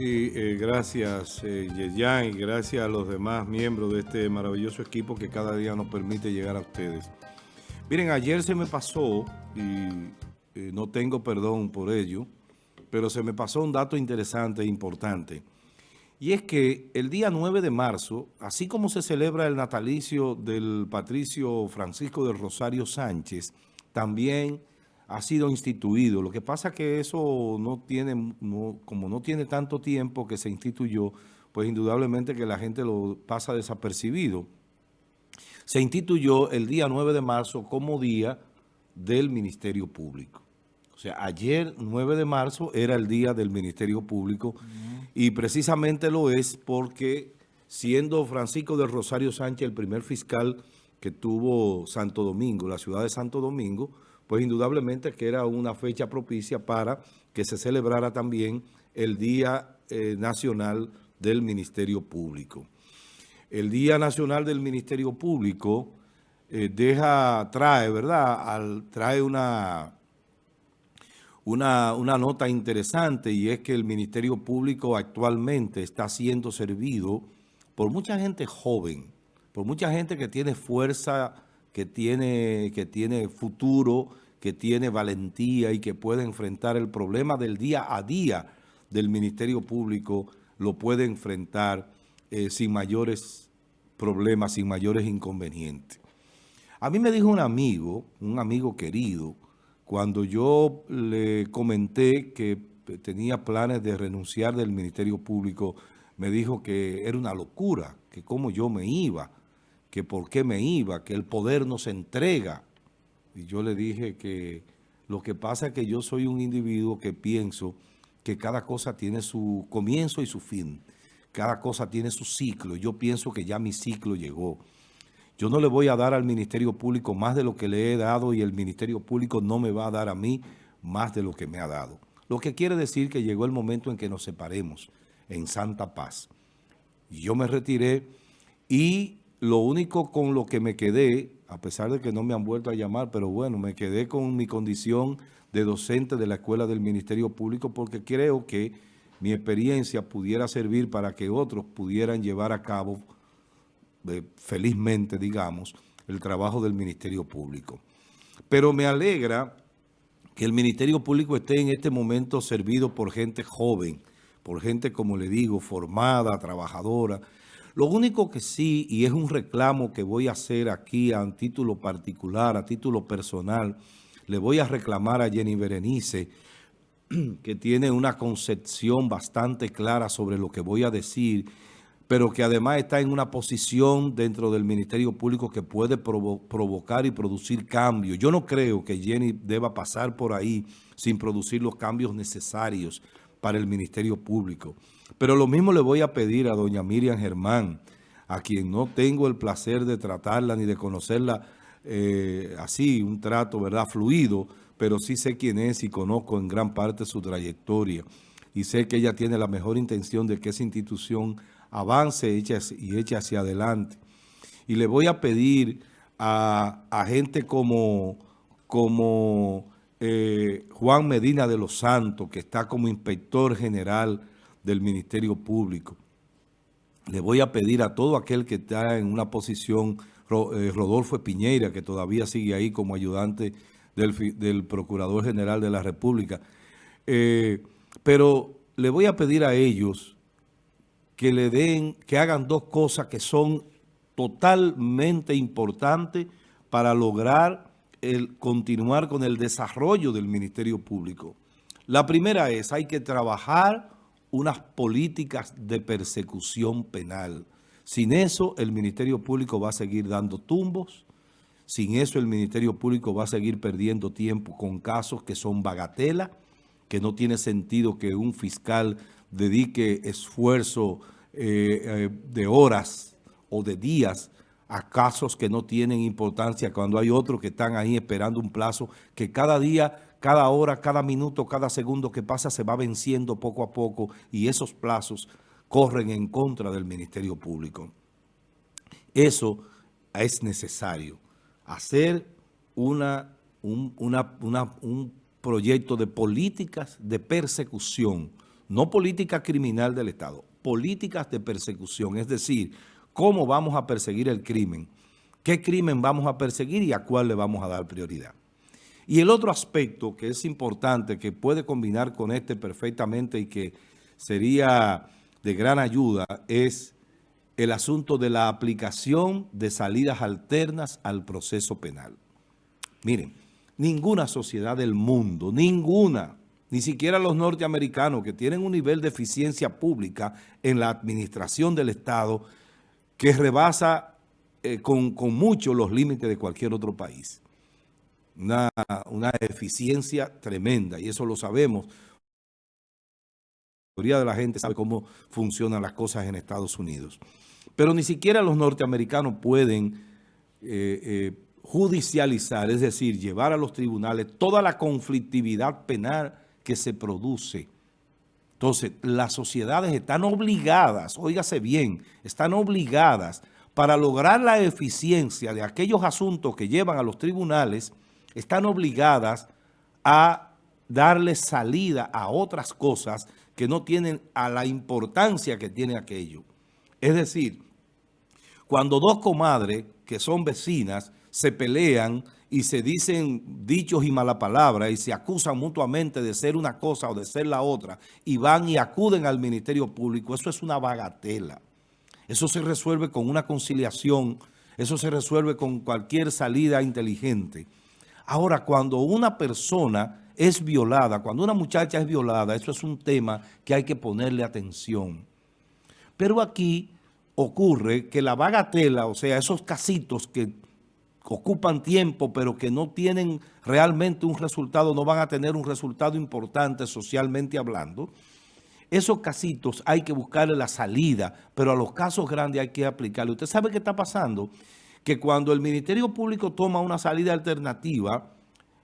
Y eh, gracias, eh, y gracias a los demás miembros de este maravilloso equipo que cada día nos permite llegar a ustedes. Miren, ayer se me pasó, y eh, no tengo perdón por ello, pero se me pasó un dato interesante e importante. Y es que el día 9 de marzo, así como se celebra el natalicio del patricio Francisco del Rosario Sánchez, también ha sido instituido. Lo que pasa es que eso no tiene, como no tiene tanto tiempo que se instituyó, pues indudablemente que la gente lo pasa desapercibido. Se instituyó el día 9 de marzo como día del Ministerio Público. O sea, ayer, 9 de marzo, era el día del Ministerio Público y precisamente lo es porque siendo Francisco del Rosario Sánchez el primer fiscal que tuvo Santo Domingo, la ciudad de Santo Domingo, pues indudablemente que era una fecha propicia para que se celebrara también el Día eh, Nacional del Ministerio Público. El Día Nacional del Ministerio Público eh, deja, trae, ¿verdad? trae una, una, una nota interesante y es que el Ministerio Público actualmente está siendo servido por mucha gente joven, por mucha gente que tiene fuerza que tiene, que tiene futuro, que tiene valentía y que puede enfrentar el problema del día a día del Ministerio Público, lo puede enfrentar eh, sin mayores problemas, sin mayores inconvenientes. A mí me dijo un amigo, un amigo querido, cuando yo le comenté que tenía planes de renunciar del Ministerio Público, me dijo que era una locura, que cómo yo me iba, que por qué me iba, que el poder no se entrega. Y yo le dije que lo que pasa es que yo soy un individuo que pienso que cada cosa tiene su comienzo y su fin. Cada cosa tiene su ciclo. Yo pienso que ya mi ciclo llegó. Yo no le voy a dar al Ministerio Público más de lo que le he dado y el Ministerio Público no me va a dar a mí más de lo que me ha dado. Lo que quiere decir que llegó el momento en que nos separemos en santa paz. Yo me retiré y lo único con lo que me quedé, a pesar de que no me han vuelto a llamar, pero bueno, me quedé con mi condición de docente de la Escuela del Ministerio Público porque creo que mi experiencia pudiera servir para que otros pudieran llevar a cabo, eh, felizmente, digamos, el trabajo del Ministerio Público. Pero me alegra que el Ministerio Público esté en este momento servido por gente joven, por gente, como le digo, formada, trabajadora, lo único que sí, y es un reclamo que voy a hacer aquí a título particular, a título personal, le voy a reclamar a Jenny Berenice, que tiene una concepción bastante clara sobre lo que voy a decir, pero que además está en una posición dentro del Ministerio Público que puede provocar y producir cambios. Yo no creo que Jenny deba pasar por ahí sin producir los cambios necesarios para el Ministerio Público. Pero lo mismo le voy a pedir a doña Miriam Germán, a quien no tengo el placer de tratarla ni de conocerla eh, así, un trato, ¿verdad?, fluido, pero sí sé quién es y conozco en gran parte su trayectoria. Y sé que ella tiene la mejor intención de que esa institución avance y eche hacia adelante. Y le voy a pedir a, gente como, como eh, Juan Medina de los Santos, que está como inspector general del Ministerio Público. Le voy a pedir a todo aquel que está en una posición, eh, Rodolfo Piñeira, que todavía sigue ahí como ayudante del, Procurador General de la República, eh, pero le voy a pedir a ellos que le den, que hagan dos cosas que son totalmente importantes para lograr el continuar con el desarrollo del Ministerio Público. La primera es, hay que trabajar unas políticas de persecución penal. Sin eso, el Ministerio Público va a seguir dando tumbos. Sin eso, el Ministerio Público va a seguir perdiendo tiempo con casos que son bagatela, que no tiene sentido que un fiscal dedique esfuerzo eh, eh, de horas o de días a casos que no tienen importancia cuando hay otros que están ahí esperando un plazo que cada día cada hora, cada minuto, cada segundo que pasa se va venciendo poco a poco y esos plazos corren en contra del Ministerio Público. Eso es necesario, hacer una, un, un proyecto de políticas de persecución no política criminal del Estado, políticas de persecución, es decir, cómo vamos a perseguir el crimen, qué crimen vamos a perseguir y a cuál le vamos a dar prioridad. Y el otro aspecto que es importante, que puede combinar con este perfectamente y que sería de gran ayuda, es el asunto de la aplicación de salidas alternas al proceso penal. Miren, ninguna sociedad del mundo, ninguna, ni siquiera los norteamericanos que tienen un nivel de eficiencia pública en la administración del Estado que rebasa eh, con, mucho los límites de cualquier otro país. Una, una eficiencia tremenda y eso lo sabemos. La mayoría de la gente sabe cómo funcionan las cosas en Estados Unidos. Pero ni siquiera los norteamericanos pueden eh, eh, judicializar, es decir, llevar a los tribunales toda la conflictividad penal que se produce. Entonces, las sociedades están obligadas, óigase bien, están obligadas para lograr la eficiencia de aquellos asuntos que llevan a los tribunales, están obligadas a darle salida a otras cosas que no tienen a la importancia que tiene aquello. Es decir, cuando dos comadres que son vecinas se pelean y se dicen dichos y mala palabra y se acusan mutuamente de ser una cosa o de ser la otra y van y acuden al Ministerio Público, eso es una bagatela. Eso se resuelve con una conciliación, eso se resuelve con cualquier salida inteligente. Ahora, cuando una persona es violada, cuando una muchacha es violada, eso es un tema que hay que ponerle atención. Pero aquí ocurre que la bagatela, o sea, esos casitos que ocupan tiempo, pero que no tienen realmente un resultado, no van a tener un resultado importante socialmente hablando, esos casitos hay que buscarle la salida, pero a los casos grandes hay que aplicarle. ¿Usted sabe qué está pasando? Que cuando el Ministerio Público toma una salida alternativa,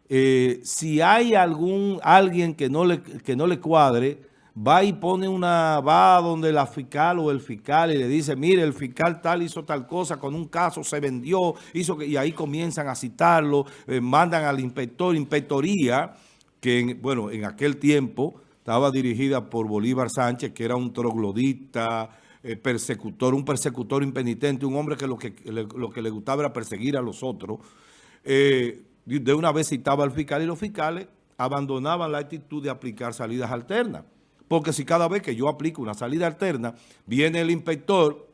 eh, si hay algún alguien que no le, que no le cuadre, va y pone una, va donde la fiscal o el fiscal y le dice, mire, el fiscal tal hizo tal cosa, con un caso se vendió, hizo que, y ahí comienzan a citarlo, eh, mandan al inspector, inspectoría, que bueno, en aquel tiempo estaba dirigida por Bolívar Sánchez, que era un troglodita, eh, persecutor, un persecutor impenitente, un hombre que lo que, le, lo que le gustaba era perseguir a los otros. Eh, de una vez citaba al fiscal y los fiscales abandonaban la actitud de aplicar salidas alternas. Porque si cada vez que yo aplico una salida alterna, viene el inspector,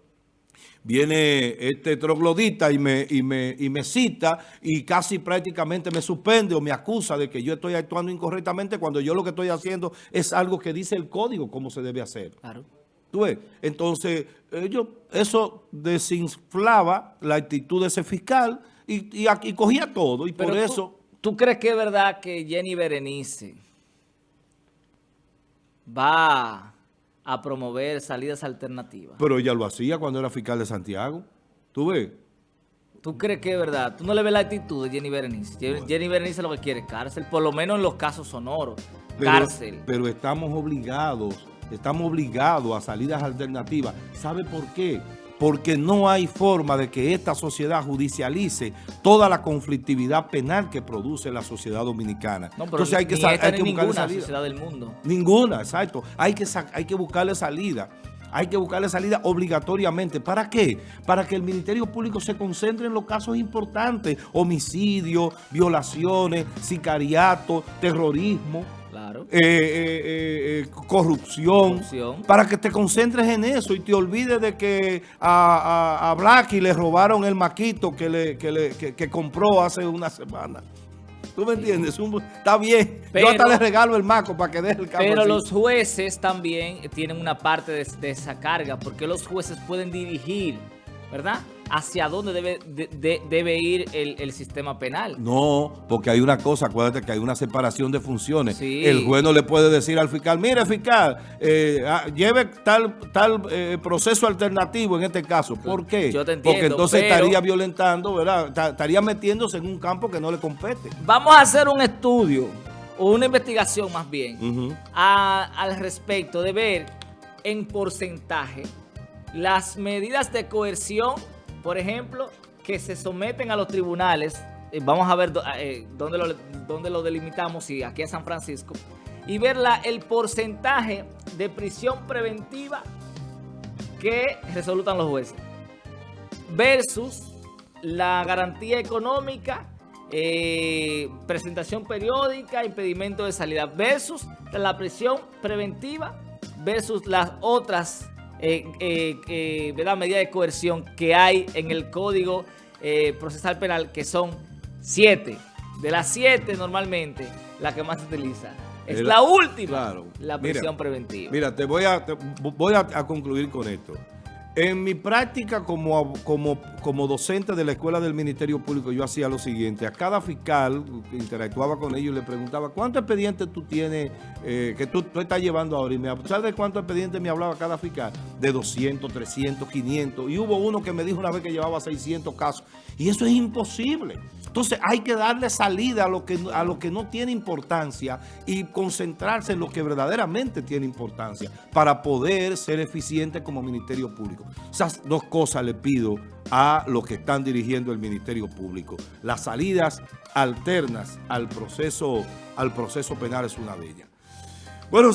viene este troglodita y me, y, me, y me cita y casi prácticamente me suspende o me acusa de que yo estoy actuando incorrectamente cuando yo lo que estoy haciendo es algo que dice el código cómo se debe hacer. Claro. ¿Tú ves? Entonces, ellos, eso desinflaba la actitud de ese fiscal y, y, cogía todo y por eso... ¿Tú crees que es verdad que Jenny Berenice va a promover salidas alternativas. Pero ella lo hacía cuando era fiscal de Santiago. ¿Tú ves? ¿Tú crees que es verdad? ¿Tú no le ves la actitud de Jenny Berenice? Jenny Berenice lo que quiere es cárcel, por lo menos en los casos sonoros. cárcel. Pero estamos obligados, estamos obligados a salidas alternativas. ¿Sabe por qué? Porque no hay forma de que esta sociedad judicialice toda la conflictividad penal que produce la sociedad dominicana. No, Entonces hay que, hay que ninguna sociedad del mundo. Ninguna, exacto. Hay que, hay que buscarle salida. Hay que buscarle salida obligatoriamente. ¿Para qué? Para que el Ministerio Público se concentre en los casos importantes. Homicidio, violaciones, sicariato, terrorismo. Claro. Eh, eh, eh, corrupción, para que te concentres en eso y te olvides de que a, a, Blacky le robaron el maquito que, le, que, le, que, compró hace una semana. ¿Tú me entiendes? está bien. Yo hasta le regalo el maco para que deje el carro Pero los jueces también tienen una parte de, de esa carga, porque los jueces pueden dirigir, ¿verdad?, hacia dónde debe, debe ir el, sistema penal. No, porque hay una cosa, acuérdate que hay una separación de funciones. El juez no le puede decir al fiscal, mire fiscal, eh, ah, lleve tal, tal eh, proceso alternativo en este caso. ¿Por qué? Yo te entiendo, Porque entonces estaría violentando, ¿verdad? Estaría metiéndose en un campo que no le compete. Vamos a hacer un estudio, o una investigación más bien, al respecto de ver en porcentaje las medidas de coerción por ejemplo, que se someten a los tribunales, eh, vamos a ver eh, dónde, lo, dónde lo delimitamos, si aquí es San Francisco, y ver el porcentaje de prisión preventiva que resolutan los jueces versus la garantía económica, eh, presentación periódica, impedimento de salida versus la prisión preventiva versus las otras eh, eh, medidas de coerción que hay en el Código Procesal Penal, que son siete. De las siete, normalmente, la que más se utiliza es la, última, la prisión preventiva. Mira, te voy a, voy a concluir con esto. En mi práctica como, como, como docente de la Escuela del Ministerio Público, yo hacía lo siguiente. A cada fiscal interactuaba con ellos le preguntaba, ¿cuántos expedientes tú tienes eh, que tú, estás llevando ahora? Y me, ¿sabes de cuántos expedientes me hablaba cada fiscal? De 200, 300, 500. Y hubo uno que me dijo una vez que llevaba 600 casos. Y eso es imposible. Entonces hay que darle salida a lo, que, a lo que no tiene importancia y concentrarse en lo que verdaderamente tiene importancia para poder ser eficiente como Ministerio Esas dos cosas le pido a los que están dirigiendo el Ministerio Público. Las salidas alternas al proceso, al proceso penal es una de ellas. Bueno,